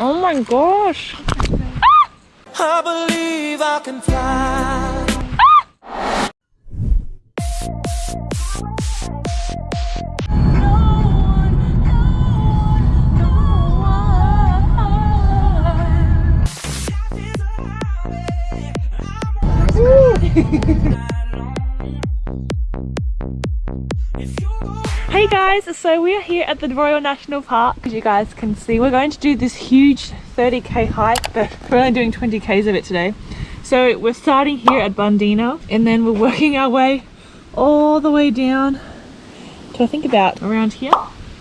Oh my gosh. I believe I can fly. Guys, so we are here at the Royal National Park. As you guys can see, we're going to do this huge 30k hike, but we're only doing 20k's of it today. So we're starting here at Bundeena and then we're working our way all the way down to I think about around here,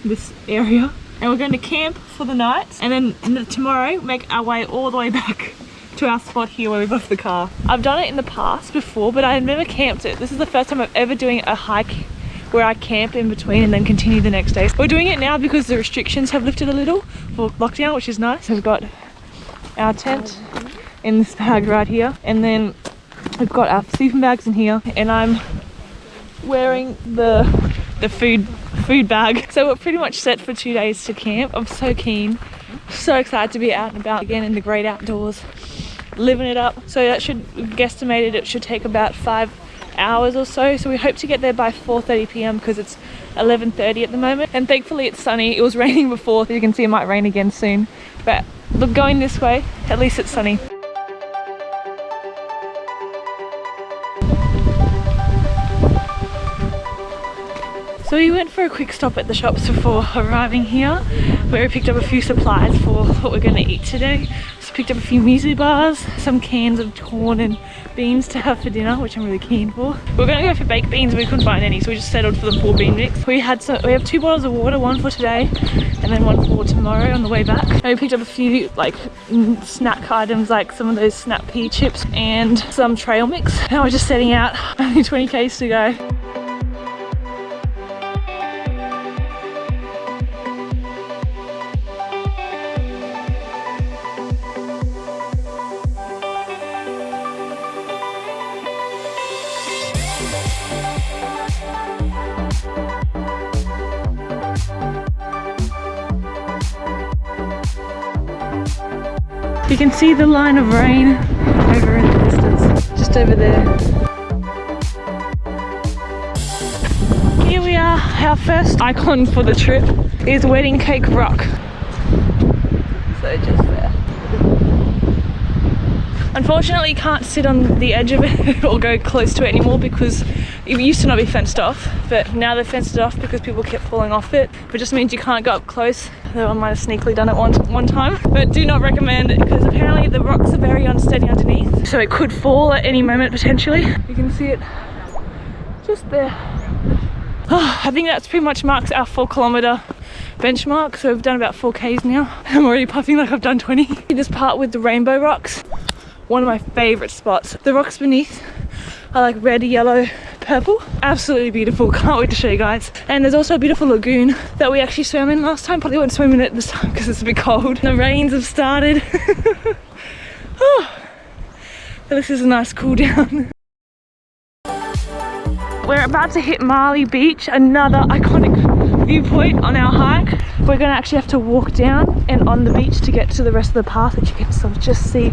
this area. And we're going to camp for the night and then tomorrow make our way all the way back to our spot here where we left the car. I've done it in the past before, but I've never camped it. This is the first time I'm ever doing a hike where I camp in between and then continue the next day. We're doing it now because the restrictions have lifted a little for lockdown, which is nice. We've got our tent in this bag right here, and then we've got our sleeping bags in here, and I'm wearing the the food food bag. So we're pretty much set for two days to camp. I'm so keen, so excited to be out and about again in the great outdoors, living it up. So that should, guesstimated it should take about five hours or so so we hope to get there by 4:30 p.m. because it's 11:30 at the moment and thankfully it's sunny it was raining before so you can see it might rain again soon but look going this way at least it's sunny So we went for a quick stop at the shops before arriving here where we picked up a few supplies for what we're going to eat today. Picked up a few muesli bars, some cans of corn and beans to have for dinner, which I'm really keen for. We are going to go for baked beans, but we couldn't find any, so we just settled for the four bean mix. We had some, we have two bottles of water, one for today, and then one for tomorrow on the way back. And we picked up a few like snack items, like some of those snap pea chips and some trail mix. Now we're just setting out, only 20 k's to go. You can see the line of rain over in the distance, just over there. Here we are, our first icon for the trip is Wedding Cake Rock. So just there. Unfortunately, can't sit on the edge of it or go close to it anymore because it used to not be fenced off, but now they've fenced it off because people kept falling off it. But just means you can't go up close. Though I might have sneakily done it one, one time. But do not recommend it because apparently the rocks are very unsteady underneath. So it could fall at any moment potentially. You can see it just there. Oh, I think that's pretty much marks our four kilometer benchmark. So we've done about 4Ks now. I'm already puffing like I've done 20. This part with the rainbow rocks, one of my favorite spots. The rocks beneath are like red, yellow, purple. Absolutely beautiful. Can't wait to show you guys. And there's also a beautiful lagoon that we actually swam in last time. Probably won't swim in it this time because it's a bit cold. The rains have started. oh, this is a nice cool down. We're about to hit Marley Beach, another iconic viewpoint on our hike. We're gonna actually have to walk down and on the beach to get to the rest of the path that you can sort of just see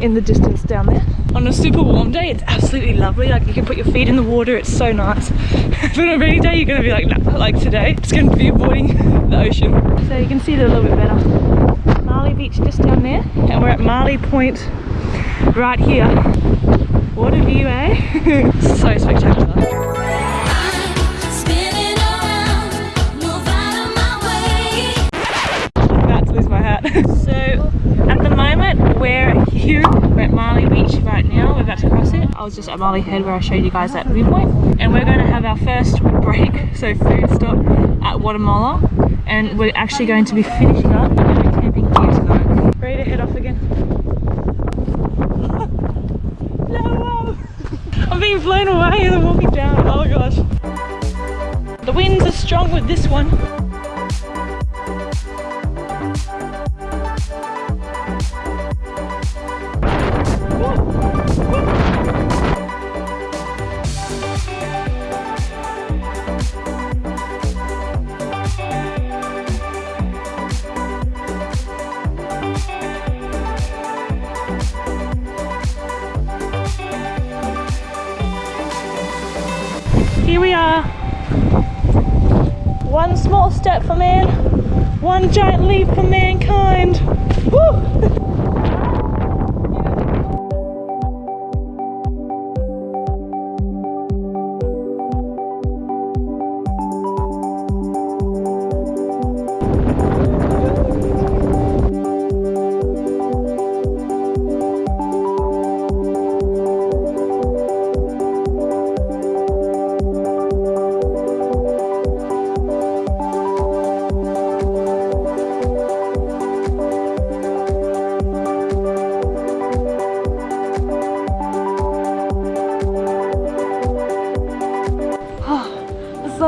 in the distance down there. On a super warm day, it's absolutely lovely. Like you can put your feet in the water, it's so nice. but on a rainy day, you're gonna be like, nah, like today, it's gonna be avoiding the ocean. So you can see it a little bit better. Marley Beach just down there, and we're at Marley Point right here. What a view, eh? so spectacular. Just at Marley Head where I showed you guys that viewpoint. And we're going to have our first break so food stop at Wattamolla and we're actually going to be finishing up and going camping here tonight ready to head off again? No I'm being blown away as I'm walking down. Oh gosh. The winds are strong with this one Here we are. One small step for man, one giant leap for mankind. Woo!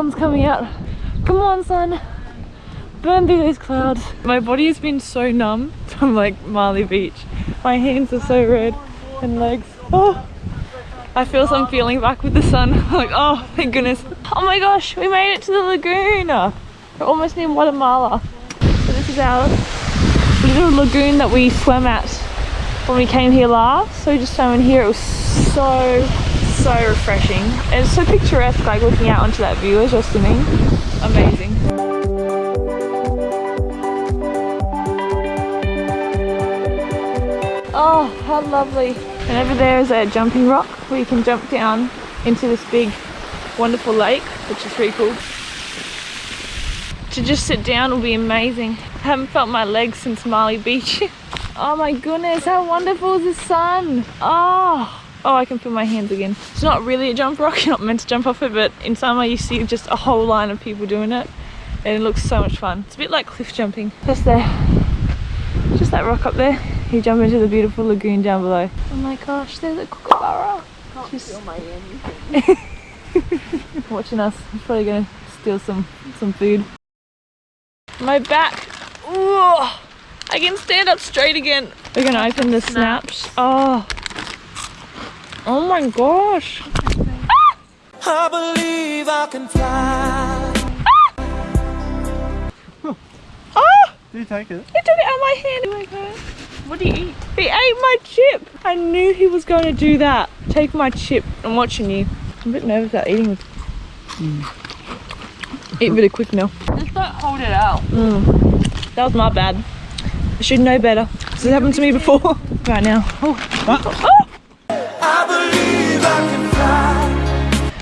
sun's coming out. Come on, sun. Burn through those clouds. My body has been so numb from like Marley Beach. My hands are so red and legs. Oh, I feel some feeling back with the sun. like, oh, thank goodness. Oh my gosh, we made it to the lagoon. We're almost near Wattamolla. So this is our little lagoon that we swam at when we came here last. So we just swam in here. It was so so refreshing. And it's so picturesque like looking out onto that view as you're swimming amazing. Oh how lovely. And over there is a jumping rock where you can jump down into this big wonderful lake which is pretty cool. To just sit down will be amazing. I haven't felt my legs since Marley Beach. Oh my goodness how wonderful is the sun? Oh Oh, I can feel my hands again. It's not really a jump rock, you're not meant to jump off it, but in summer you see just a whole line of people doing it. And it looks so much fun. It's a bit like cliff jumping. Just there. Just that rock up there. You jump into the beautiful lagoon down below. Oh my gosh, there's a kookaburra. Can't Just- feel my hand. Watching us. He's probably gonna steal some, some food. My back. Ooh, I can stand up straight again. We're gonna open the snaps. Oh. Oh my gosh. I believe I can fly. Oh! Do you take it? He took it out of my hand. Oh my god. What did you eat? He ate my chip. I knew he was going to do that. Take my chip. I'm watching you. I'm a bit nervous about eating with. Mm. Eat really quick now. Just don't hold it out. Mm. That was my bad. I should know better. This has happened to me before. right now. Oh. Oh!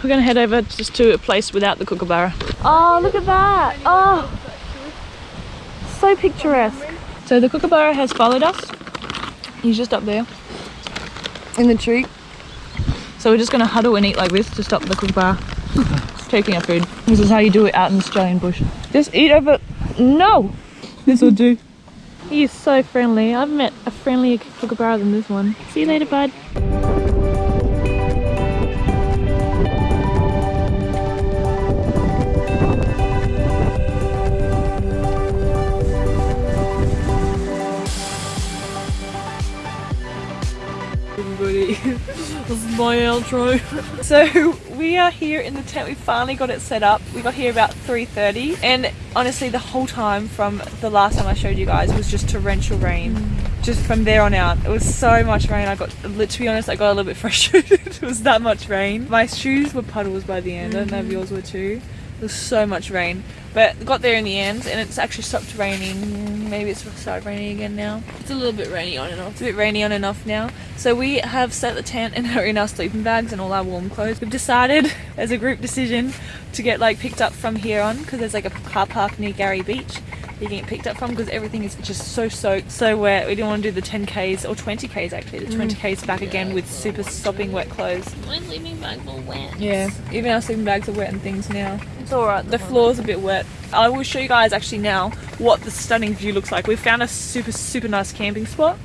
We're gonna head over just to a place without the kookaburra. Oh, look at that. Oh, so picturesque. So the kookaburra has followed us. He's just up there in the tree. So we're just gonna huddle and eat like this to stop the kookaburra taking our food. This is how you do it out in the Australian bush. Just eat over. No, this will do. He is so friendly. I've met a friendlier kookaburra than this one. See you later, bud. My outro. So we are here in the tent. We finally got it set up. We got here about 3.30 and honestly the whole time from the last time I showed you guys was just torrential rain. Mm. Just from there on out. It was so much rain. I got, to be honest, I got a little bit frustrated. it was that much rain. My shoes were puddles by the end. I don't know if mm-hmm. yours were too. There was so much rain. But got there in the end and it's actually stopped raining. Maybe it's started raining again now. It's a little bit rainy on and off. It's a bit rainy on and off now. So we have set the tent and are in our sleeping bags and all our warm clothes. We've decided as a group decision to get like picked up from here on because there's like a car park near Garie Beach you can get picked up from because everything is just so soaked, so wet. We didn't want to do the 10Ks or 20Ks actually, the 20Ks mm. back again with super sopping wet clothes. My sleeping bags are wet. Yeah, even our sleeping bags are wet and things now. It's alright. The floor's a bit wet. I will show you guys actually now what the stunning view looks like. We found a super, super nice camping spot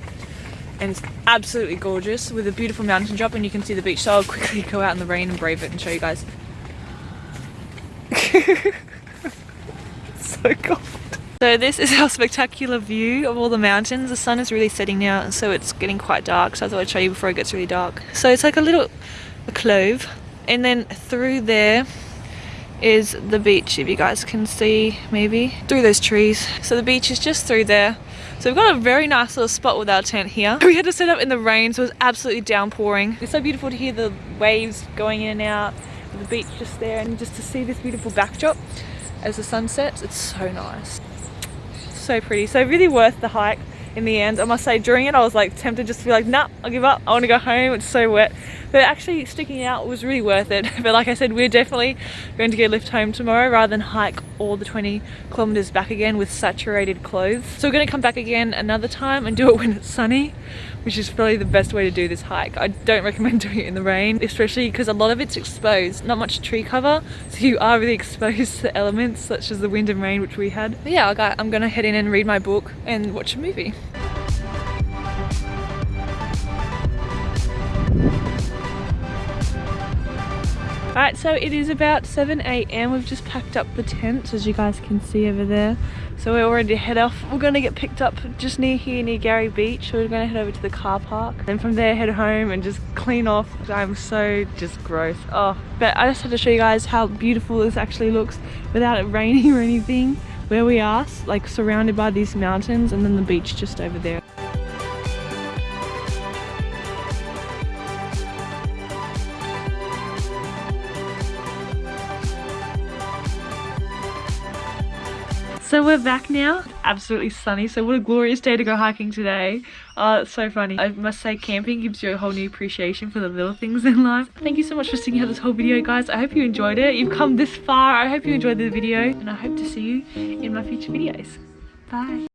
and it's absolutely gorgeous with a beautiful mountain drop and you can see the beach. So I'll quickly go out in the rain and brave it and show you guys. so this is our spectacular view of all the mountains. The sun is really setting now so it's getting quite dark so I thought I'd show you before it gets really dark. So it's like a little a clove and then through there is the beach if you guys can see maybe through those trees so the beach is just through there so we've got a very nice little spot with our tent here we had to set up in the rain so it was absolutely downpouring it's so beautiful to hear the waves going in and out the beach just there and just to see this beautiful backdrop as the sun sets. It's so nice. So pretty. So really worth the hike in the end. I must say during it I was like tempted just to be like, nah, I'll give up. I want to go home. It's so wet. But actually sticking out was really worth it. But like I said, we're definitely going to get a lift home tomorrow rather than hike all the 20 kilometers back again with saturated clothes. So we're going to come back again another time and do it when it's sunny, which is probably the best way to do this hike. I don't recommend doing it in the rain, especially because a lot of it's exposed, not much tree cover. So you are really exposed to elements such as the wind and rain, which we had. But yeah, I'm to head in and read my book and watch a movie. Alright, so it is about 7 a.m. We've just packed up the tents, as you guys can see over there. So we're already head off. We're going to get picked up just near here, near Garie Beach. We're going to head over to the car park. Then from there, head home and just clean off. I'm so just gross. Oh, but I just had to show you guys how beautiful this actually looks without it raining or anything. Where we are, like surrounded by these mountains and then the beach just over there. So we're back now. Absolutely sunny. So what a glorious day to go hiking today. Oh, it's so funny. I must say camping gives you a whole new appreciation for the little things in life. Thank you so much for sticking out this whole video guys. I hope you enjoyed it. You've come this far. I hope you enjoyed the video and I hope to see you in my future videos. Bye.